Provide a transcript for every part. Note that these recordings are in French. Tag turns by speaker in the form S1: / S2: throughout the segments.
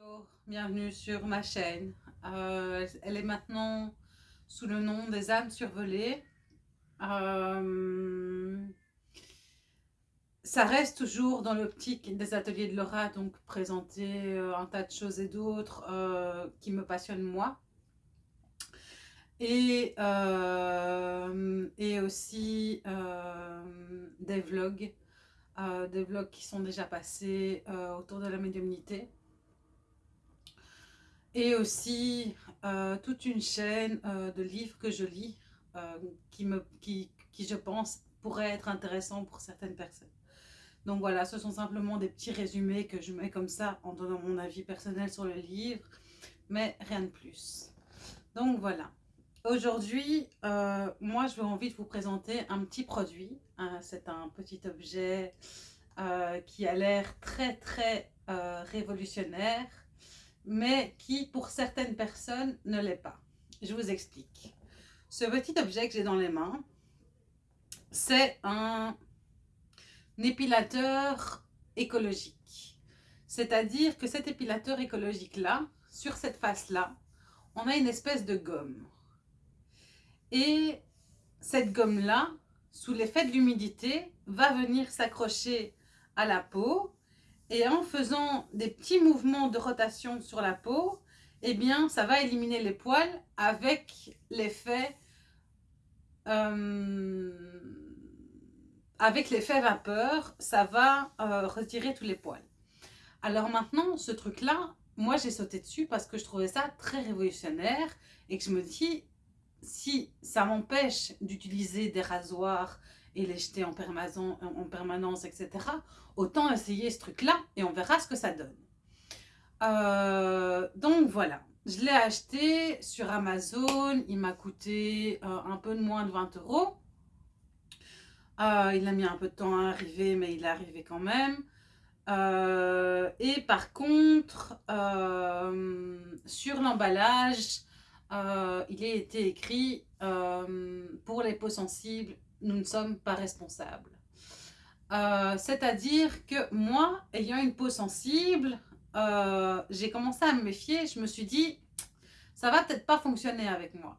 S1: Bonjour, bienvenue sur ma chaîne. Euh, elle est maintenant sous le nom des âmes survolées. Euh, ça reste toujours dans l'optique des ateliers de Laura, donc présenter euh, un tas de choses et d'autres qui me passionnent moi. Et, et aussi des vlogs, des vlogs qui sont déjà passés autour de la médiumnité et aussi euh, toute une chaîne euh, de livres que je lis euh, qui, me, qui, qui, je pense, pourraient être intéressants pour certaines personnes. Donc voilà, ce sont simplement des petits résumés que je mets comme ça en donnant mon avis personnel sur le livre, mais rien de plus. Donc voilà. Aujourd'hui, moi, veux envie de vous présenter un petit produit. Hein, c'est un petit objet qui a l'air très, très révolutionnaire mais qui pour certaines personnes ne l'est pas. Je vous explique. Ce petit objet que j'ai dans les mains, c'est un épilateur écologique. C'est-à-dire que cet épilateur écologique-là, sur cette face-là, on a une espèce de gomme. Et cette gomme-là, sous l'effet de l'humidité, va venir s'accrocher à la peau et en faisant des petits mouvements de rotation sur la peau, eh bien, ça va éliminer les poils avec l'effet euh, avec l'effet vapeur, ça va euh, retirer tous les poils. Alors maintenant, ce truc-là, moi j'ai sauté dessus parce que je trouvais ça très révolutionnaire et que je me dis, si ça m'empêche d'utiliser des rasoirs et les jeter en, en permanence, etc. Autant essayer ce truc-là et on verra ce que ça donne. Euh, donc voilà, je l'ai acheté sur Amazon, il m'a coûté euh, un peu de moins de 20 euros. Euh, il a mis un peu de temps à arriver, mais il est arrivé quand même. et par contre, sur l'emballage, il a été écrit pour les peaux sensibles, nous ne sommes pas responsables. Euh, c'est-à-dire que moi, ayant une peau sensible, euh, j'ai commencé à me méfier. Je me suis dit, ça va peut-être pas fonctionner avec moi.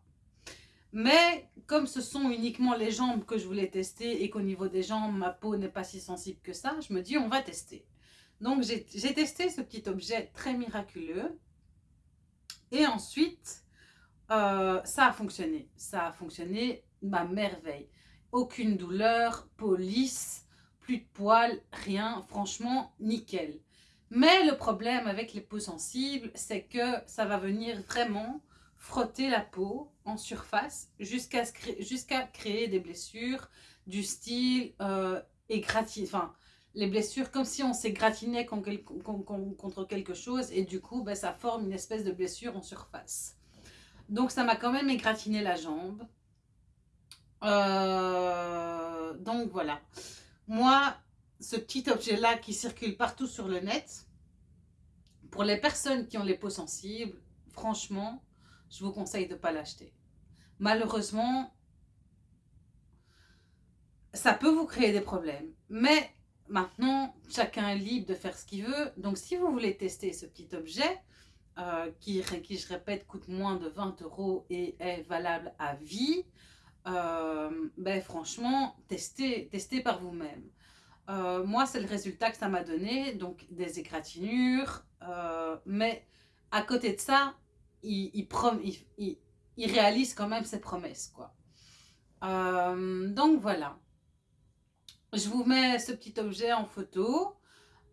S1: Mais comme ce sont uniquement les jambes que je voulais tester et qu'au niveau des jambes, ma peau n'est pas si sensible que ça, je me dis, on va tester. Donc, j'ai testé ce petit objet très miraculeux. Et ensuite, euh, ça a fonctionné. Ça a fonctionné ma merveille aucune douleur, police, plus de poils, rien, franchement, nickel. Mais le problème avec les peaux sensibles, c'est que ça va venir vraiment frotter la peau en surface jusqu'à créer des blessures du style euh, enfin, les blessures comme si on s'égratignait contre quelque chose et du coup, ben, ça forme une espèce de blessure en surface. Donc ça m'a quand même égratigné la jambe. Euh, donc voilà. Moi, ce petit objet-là qui circule partout sur le net, pour les personnes qui ont les peaux sensibles, franchement, je vous conseille de ne pas l'acheter. Malheureusement, ça peut vous créer des problèmes. Mais maintenant, chacun est libre de faire ce qu'il veut. Donc, si vous voulez tester ce petit objet, euh, qui, qui, je répète, coûte moins de 20 euros et est valable à vie, euh, ben franchement, testez, testez par vous-même. Euh, moi, c'est le résultat que ça m'a donné, donc des égratignures, euh, mais à côté de ça, il, il, il, réalise quand même ses promesses. quoi. donc voilà. Je vous mets ce petit objet en photo.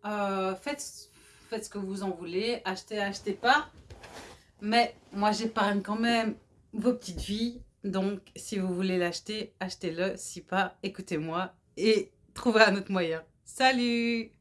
S1: faites, faites ce que vous en voulez. Achetez, achetez pas. Mais moi, j'épargne quand même vos petites vies donc, si vous voulez l'acheter, achetez-le. Si pas, écoutez-moi et trouvez un autre moyen. Salut